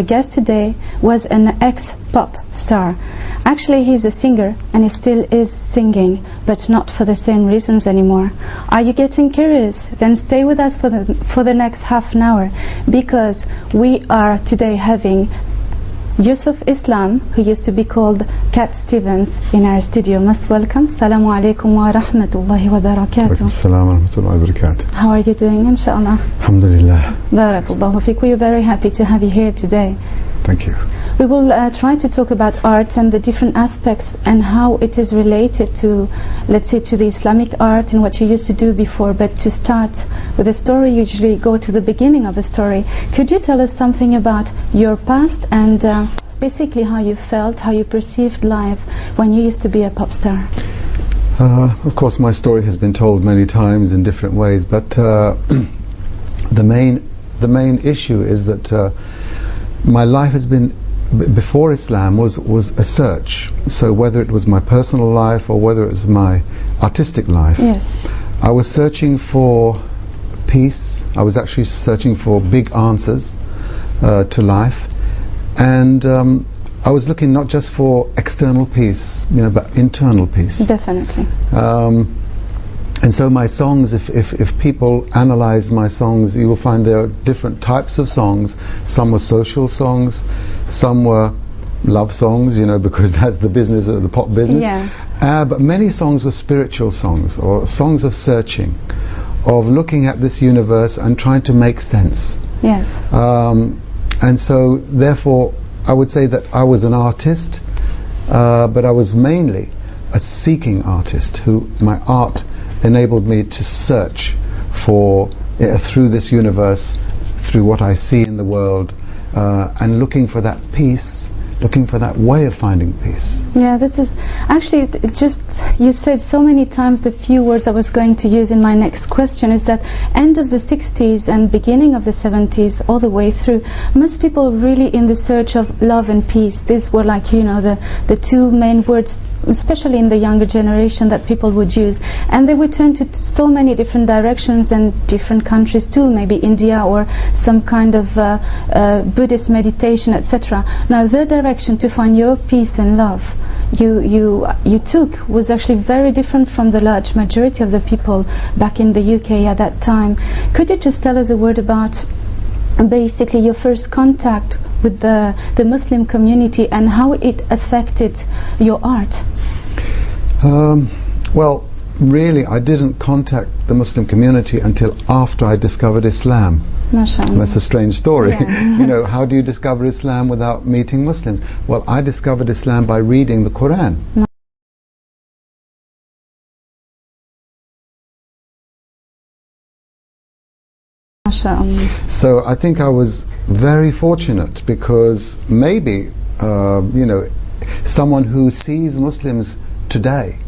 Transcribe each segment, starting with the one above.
our guest today was an ex-pop star. Actually, he's a singer and he still is singing, but not for the same reasons anymore. Are you getting curious? Then stay with us for the, for the next half an hour because we are today having Yusuf Islam, who used to be called Cat Stevens in our studio. Most welcome. Assalamu alaikum wa rahmatullahi wa barakatuh. Assalamu rahmatullahi wa barakatuh. How are you doing, inshallah? Alhamdulillah. Barakallahu fiqh. We are very happy to have you here today. Thank you We will uh, try to talk about art and the different aspects and how it is related to, let's say, to the Islamic art and what you used to do before. But to start with a story, you usually go to the beginning of a story. Could you tell us something about your past and uh, basically how you felt, how you perceived life when you used to be a pop star? uh, Of course my story has been told many times in different ways but uh, the main the main issue is that uh, my life has been before Islam was was a search so whether it was my personal life or whether it was my artistic life Yes. I was searching for peace. I was actually searching for big answers uh, to life, and um, I was looking not just for external peace, you know, but internal peace. Definitely. Um, and so my songs, if, if, if people analyze my songs, you will find there are different types of songs. Some were social songs, some were love songs, you know, because that's the business of the pop business. Yeah. Uh, but many songs were spiritual songs, or songs of searching, of looking at this universe and trying to make sense. Yes. Um, and so, therefore, I would say that I was an artist, uh, but I was mainly a seeking artist who my art enabled me to search for uh, through this universe, through what I see in the world, uh, and looking for that peace, looking for that way of finding peace. Yeah, this is actually just you said so many times the few words I was going to use in my next question is that end of the 60s and beginning of the 70s all the way through most people really in the search of love and peace these were like you know the the two main words especially in the younger generation that people would use. And they would turn to so many different directions and different countries too maybe India or some kind of uh, uh, Buddhist meditation etc now the direction to find your peace and love you you you took was actually very different from the large majority of the people back in the UK at that time. Could you just tell us a word about basically your first contact with the the Muslim community and how it affected your art Um, well, really, I didn't contact the Muslim community until after I discovered Islam. That's a strange story. Yeah. you know, how do you discover Islam without meeting Muslims? Well, I discovered Islam by reading the Quran. So I think I was very fortunate because maybe, uh, you know, someone who sees Muslims today,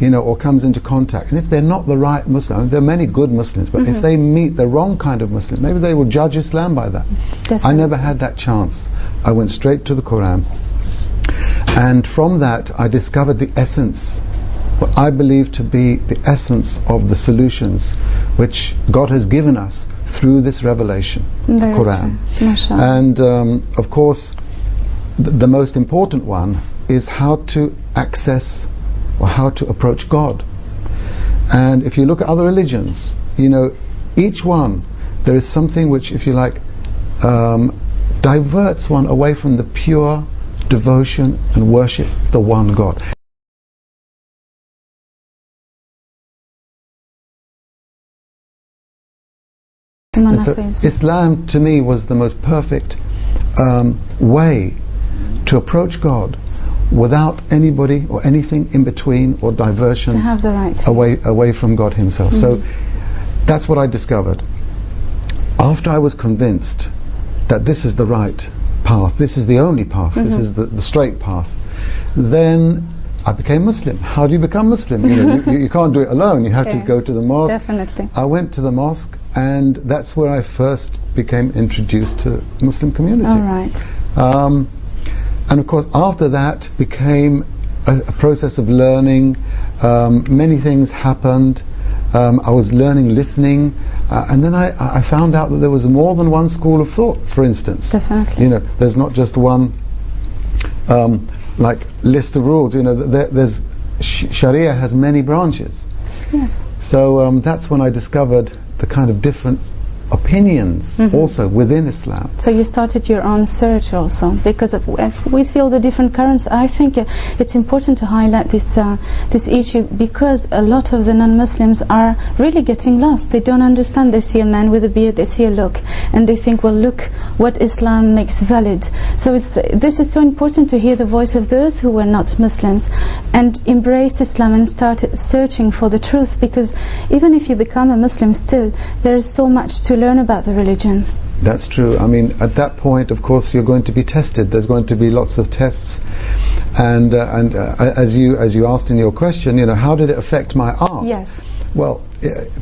you know, or comes into contact, and if they're not the right Muslim, there are many good Muslims, but if they meet the wrong kind of Muslim, maybe they will judge Islam by that. I never had that chance. I went straight to the Quran. And from that, I discovered the essence, what I believe to be the essence of the solutions which God has given us through this revelation, the Very Quran. true. And um, of course, th- the most important one is how to access or how to approach God. And if you look at other religions, you know, each one, there is something which, if you like, um, diverts one away from the pure devotion and worship the one God. So Islam to me was the most perfect um, way to approach God without anybody or anything in between or diversions have the right away away from God Himself. So that's what I discovered. After I was convinced that this is the right path, this is the only path, this is the, the straight path, then I became Muslim. How do you become Muslim? You, know, you, you can't do it alone. You have Yeah. to go to the mosque. definitely I went to the mosque, and that's where I first became introduced to Muslim community. all right Um, and of course, after that became a, a process of learning. Um, many things happened. Um, I was learning listening. Uh, and then I, I found out that there was more than one school of thought, for instance. Definitely. You know, there's not just one um, like list of rules. You know, there, there's sh- Sharia has many branches. Yes. So um, that's when I discovered the kind of different opinions Mhm. also within Islam. So you started your own search also, because if we see all the different currents. I think uh, it's important to highlight this uh, this issue because a lot of the non-Muslims are really getting lost. They don't understand. They see a man with a beard, they see a look, and they think, well, look what Islam makes valid. So it's this is so important to hear the voice of those who were not Muslims and embrace Islam and start searching for the truth. Because even if you become a Muslim, still there is so much to learn about the religion. That's true. I mean, at that point, of course, you're going to be tested. There's going to be lots of tests, and uh, and uh, as you as you asked in your question, you know, how did it affect my art? Yes. Well,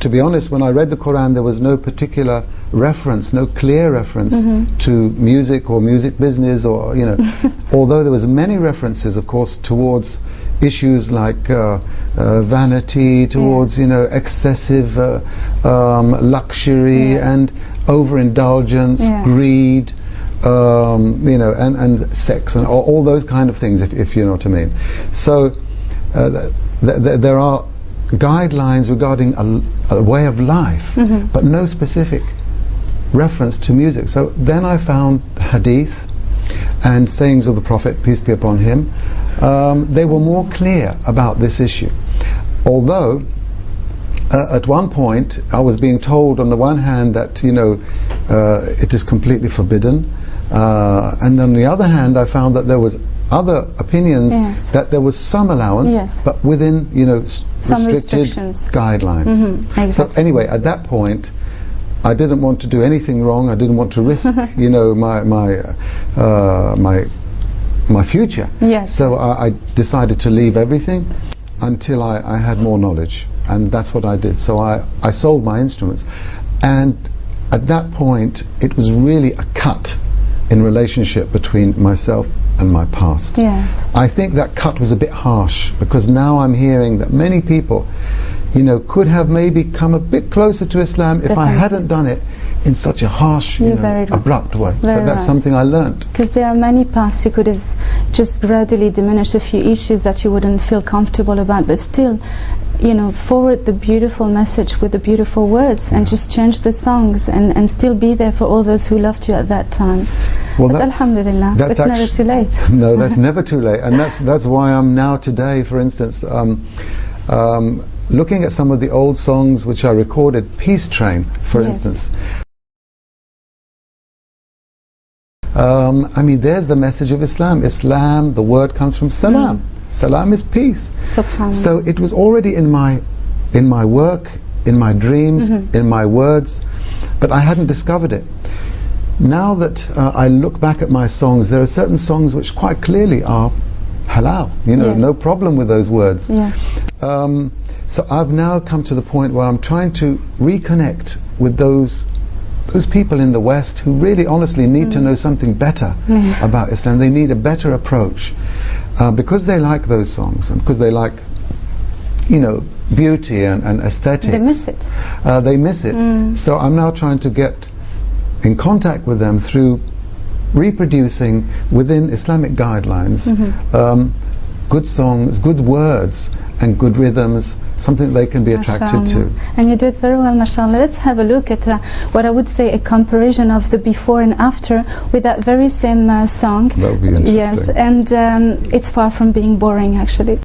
to be honest, when I read the Quran, there was no particular reference, no clear reference Mhm. to music or music business, or you know, although there was many references, of course, towards issues like uh, uh, vanity, towards you know excessive uh, um, luxury Yeah. and overindulgence, Yeah. greed. Um, you know, and, and sex and all, all those kind of things, if, if you know what I mean. So, uh, th- th- there are guidelines regarding a, a way of life, Mhm. but no specific reference to music. So then I found hadith and sayings of the Prophet, peace be upon him. Um, they were more clear about this issue. Although uh, at one point I was being told on the one hand that you know uh, it is completely forbidden, uh, and on the other hand I found that there was other opinions Yes. that there was some allowance, Yes. but within you know Some restricted guidelines. Mhm, So anyway, at that point. I didn't want to do anything wrong. I didn't want to risk, you know, my my uh, my my future. Yes. So I, I decided to leave everything until I, I had more knowledge, and that's what I did. So I, I sold my instruments, and at that point it was really a cut in relationship between myself and my past. Yes. I think that cut was a bit harsh because now I'm hearing that many people, you know, could have maybe come a bit closer to Islam if I hadn't done it in such a harsh, you know, abrupt way. But that's right. something I learned. Because there are many paths you could have just gradually diminished a few issues that you wouldn't feel comfortable about, but still, you know, forward the beautiful message with the beautiful words and just change the songs and, and still be there for all those who loved you at that time. Well, but that's- Alhamdulillah, that's it's never too late. no, that's never too late, and that's that's why I'm now today, for instance, um, um, looking at some of the old songs which I recorded, Peace Train, for Yes. instance. Um, I mean, there's the message of Islam. Islam, the word comes from salam. Salam is peace. So it was already in my in my work, in my dreams, Mhm. in my words, but I hadn't discovered it. Now that uh, I look back at my songs, there are certain songs which quite clearly are halal. You know, Yes. no problem with those words. yeah. Um, so I've now come to the point where I'm trying to reconnect with those those people in the West who really honestly need to know something better Yeah. about Islam. They need a better approach uh, because they like those songs and because they like, you know, beauty and, and aesthetics. They miss it. Uh, they miss it. Mm. So I'm now trying to get in contact with them through reproducing within Islamic guidelines Mhm. um, good songs, good words, and good rhythms, something they can be attracted to. And you did very well, mashallah. Let's have a look at uh, what I would say a comparison of the before and after with that very same uh, song. That would be interesting. Yes, and um, it's far from being boring, actually.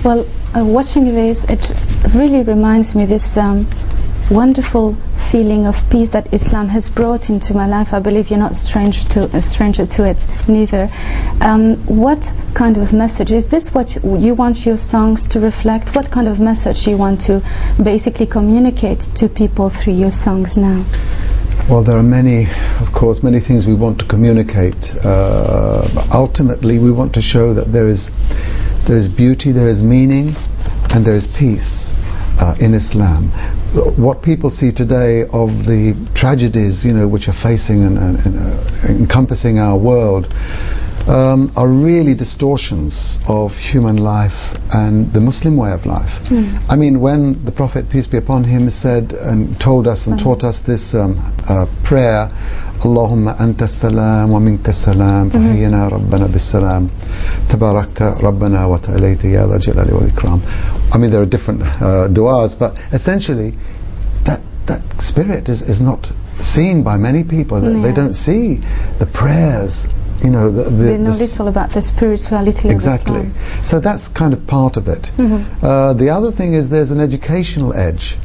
Well, uh, watching this, it really reminds me this um, wonderful feeling of peace that Islam has brought into my life. I believe you're not strange to a stranger to it, neither. Um, what kind of message is this? What you want your songs to reflect? What kind of message you want to basically communicate to people through your songs now? Well, there are many, of course, many things we want to communicate. Uh, ultimately, we want to show that there is there is beauty, there is meaning, and there is peace. uh, in Islam. What people see today of the tragedies, you know, which are facing and, and, and uh, encompassing our world, um, are really distortions of human life and the Muslim way of life. Mm. I mean, when the Prophet, peace be upon him, said and told us and hmm. taught us this um, uh, prayer, Allahumma anta salam wa minka salam, hmm. fahyina rabbana bis salam, tabarakta rabbana wa ta'alayta ya dha jalali ikram. I mean, there are different uh, du'as, but essentially, that, that spirit is, is not seen by many people They- they don't see the prayers you know the, the, They know the little about the spirituality Exactly. So that's kind of part of it. Mhm. Uh, the other thing is there's an educational edge.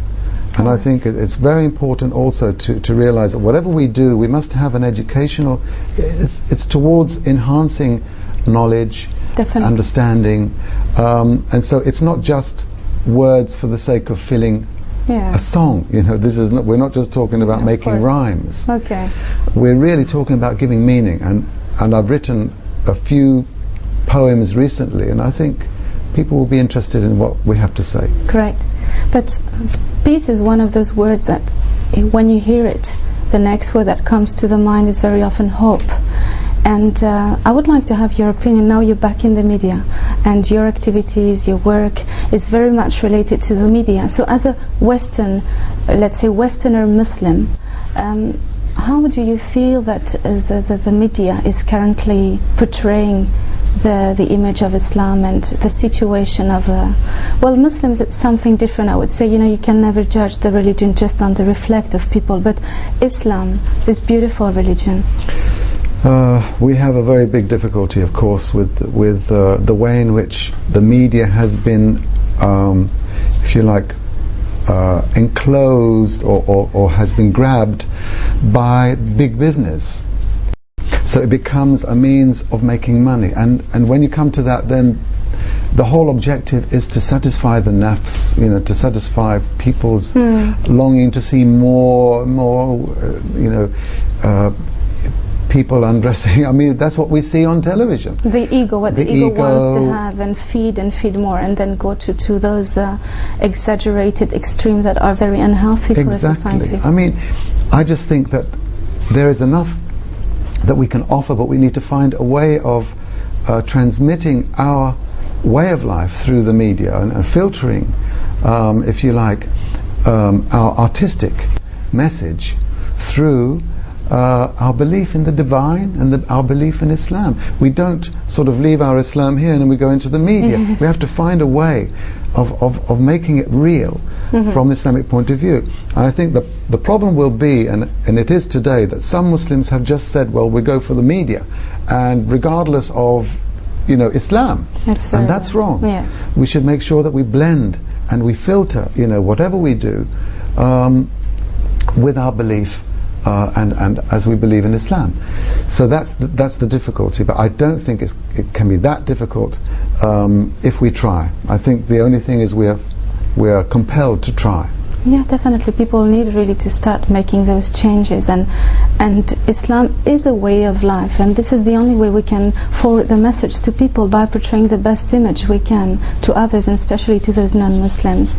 And I think it's very important also to, to realize that whatever we do, we must have an educational, it's, it's towards enhancing knowledge, Definitely. understanding. Um, and so it's not just words for the sake of filling Yeah. a song. You know, this is not, we're not just talking about making rhymes Okay. we're really talking about giving meaning and and I've written a few poems recently and I think people will be interested in what we have to say Correct. But peace is one of those words that eh, when you hear it, the next word that comes to the mind is very often hope. And uh, I would like to have your opinion. Now you're back in the media, and your activities, your work is very much related to the media. So, as a Western, let's say Westerner Muslim, um, how do you feel that uh, the, the, the media is currently portraying the, the image of Islam and the situation of uh, well Muslims it's something different I would say you know you can never judge the religion just on the reflect of people but Islam this beautiful religion uh, we have a very big difficulty of course with with uh, the way in which the media has been um, if you like uh, enclosed or, or, or has been grabbed by big business. So it becomes a means of making money. And and when you come to that then the whole objective is to satisfy the nafs you know to satisfy people's longing to see more more uh, you know uh, people undressing. I mean that's what we see on television. The ego what the, The ego, wants to have and feed and feed more and then go to, to those uh, exaggerated extremes that are very unhealthy for the exactly. society i mean i just think that there is enough that we can offer but we need to find a way of uh, transmitting our way of life through the media and, and filtering um, if you like um, our artistic message through uh, our belief in the divine and the, our belief in Islam. We don't sort of leave our Islam here and then we go into the media. we have to find a way of, of, of making it real from the Islamic point of view. And I think the, the problem will be, and, and it is today, that some Muslims have just said, well, we go for the media. And regardless of you know, Islam. That's and that's wrong. We should make sure that we blend and we filter, you know, whatever we do um, with our belief uh, and, and as we believe in Islam. So that's the, that's the difficulty. But I don't think it can be that difficult um, if we try. I think the only thing is we are, we are compelled to try. Yeah, definitely. People need really to start making those changes, and and Islam is a way of life, and this is the only way we can forward the message to people by portraying the best image we can to others, and especially to those non-Muslims.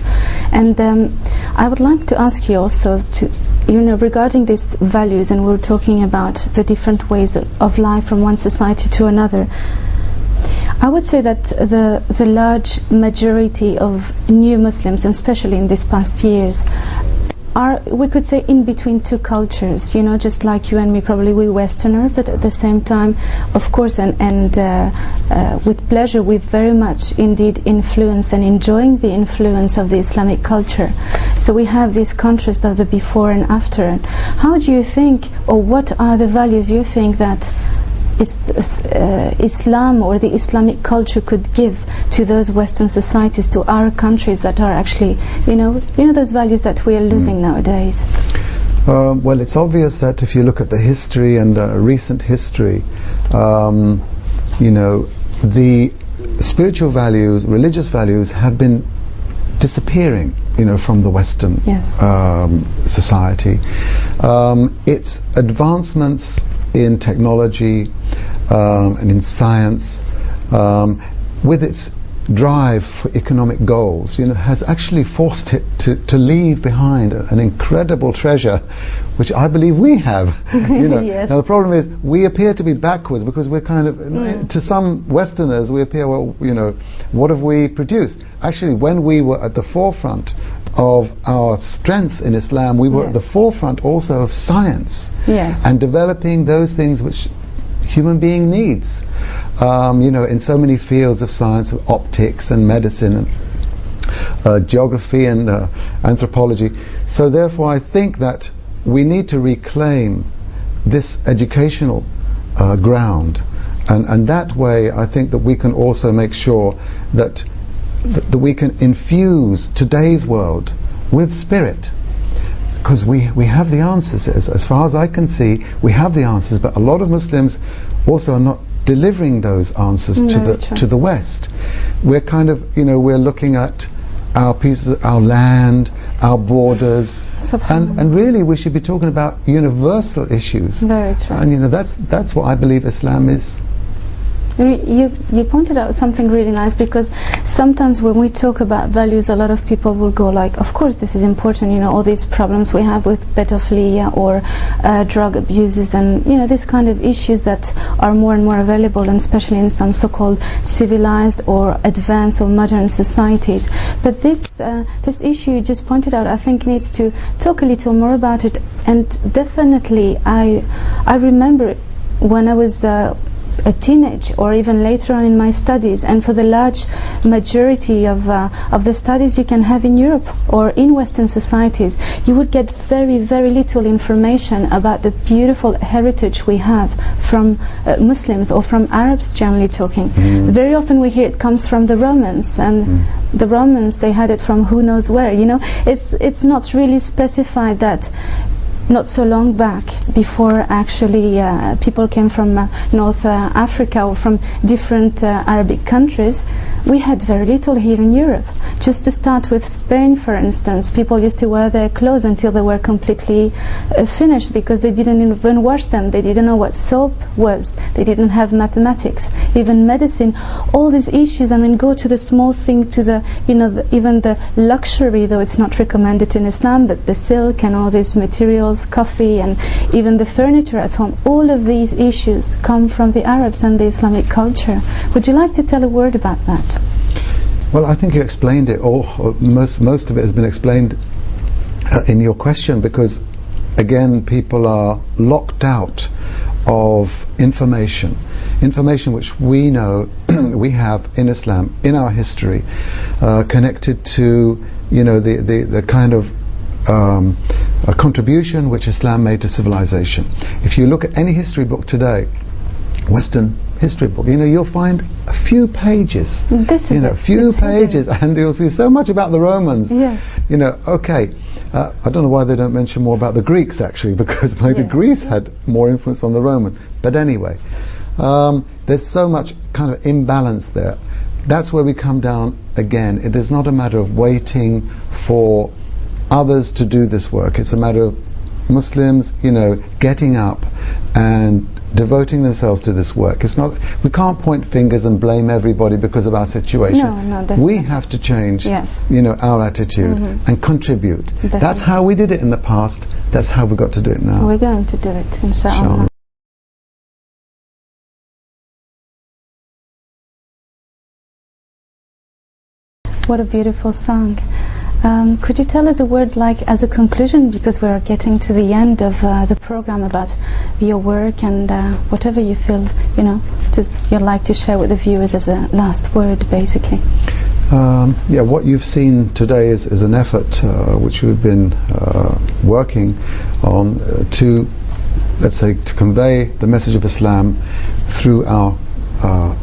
And um, I would like to ask you also to, you know, regarding these values, and we're talking about the different ways of life from one society to another. I would say that the the large majority of new Muslims, and especially in these past years, are we could say in between two cultures. You know, just like you and me, probably we Westerner, but at the same time, of course, and and uh, uh, with pleasure, we very much indeed influence and enjoying the influence of the Islamic culture. So we have this contrast of the before and after. How do you think, or what are the values you think that is, uh, Islam or the Islamic culture could give to those Western societies, to our countries that are actually, you know, you know those values that we are losing nowadays. Um, well, it's obvious that if you look at the history and uh, recent history, um, you know, the spiritual values, religious values have been disappearing, you know, from the Western Yes. um, society. Um, its advancements in technology um, and in science, um, with its drive for economic goals, you know, has actually forced it to, to leave behind an incredible treasure, which I believe we have. you know. Yes. Now the problem is we appear to be backwards because we're kind of, Mm. to some Westerners, we appear, well, you know, what have we produced? Actually, when we were at the forefront of our strength in Islam, we were at the forefront also of science Yes. and developing those things which human being needs. Um, you know, in so many fields of science, of optics and medicine and uh, geography and uh, anthropology. So therefore, I think that we need to reclaim this educational uh, ground, and, and that way, I think that we can also make sure that that, that we can infuse today's world with spirit because we, we have the answers. As, as far as I can see, we have the answers, but a lot of Muslims also are not delivering those answers to the true. to the West. We're kind of, you know, we're looking at our pieces, our land, our borders, and, and really we should be talking about universal issues. Very true. And you know, that's that's what I believe Islam is. You, you pointed out something really nice because sometimes when we talk about values, a lot of people will go like, of course this is important, you know, all these problems we have with pedophilia or uh, drug abuses and, you know, these kind of issues that are more and more available and especially in some so-called civilized or advanced or modern societies. But this, uh, this issue you just pointed out, I think needs to talk a little more about it and definitely I, I remember when I was uh, a teenage or even later on in my studies. And for the large majority of, uh, of the studies you can have in Europe or in Western societies you would get very very little information about the beautiful heritage we have from uh, Muslims or from Arabs generally talking. Very often we hear it comes from the Romans and the Romans they had it from who knows where you know? It's it's not really specified that not so long back before actually uh, people came from uh, North uh, Africa or from different uh, Arabic countries we had very little here in Europe. Just to start with Spain for instance people used to wear their clothes until they were completely uh, finished because they didn't even wash them. They didn't know what soap was they didn't have mathematics even medicine. All these issues I mean go to the small thing to the you know the, even the luxury though it's not recommended in Islam but the silk and all these materials coffee and even the furniture at home all of these issues come from the Arabs and the Islamic culture. Would you like to tell a word about that? Well, I think you explained it, or most most of it has been explained uh, in your question, because again, people are locked out of information, information which we know we have in Islam, in our history, uh, connected to you know the the, the kind of um, contribution which Islam made to civilization. If you look at any history book today, Western history book, you know, you'll find a few pages this is you know, it. few pages, and you'll see so much about the Romans. Yes. You know, okay, uh, I don't know why they don't mention more about the Greeks actually, because maybe Yeah. Greece had more influence on the Roman. But anyway, um, there's so much kind of imbalance there. That's where we come down again. It is not a matter of waiting for others to do this work. It's a matter of Muslims, you know, getting up and devoting themselves to this work. It's not. We can't point fingers and blame everybody because of our situation. No, no, definitely. we have to change, Yes. you know, our attitude Mhm. and contribute. That's how we did it in the past. That's how we've got to do it now. we're going to do it Inshallah. What a beautiful song. Um, could you tell us a word like as a conclusion because we are getting to the end of uh, the program about your work and uh, whatever you feel you know just you'd like to share with the viewers as a last word basically. Um, yeah, what you've seen today is, is an effort uh, which we've been uh, working on uh, to, let's say, to convey the message of Islam through our uh,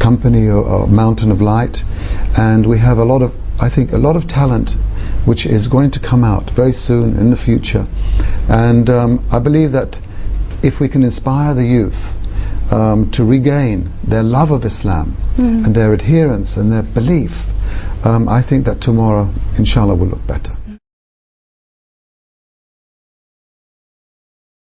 company or, or Mountain of Light, and we have a lot of, I think, a lot of talent which is going to come out very soon in the future, and um, I believe that if we can inspire the youth um, to regain their love of Islam Mm. and their adherence and their belief, um, I think that tomorrow, inshallah, will look better.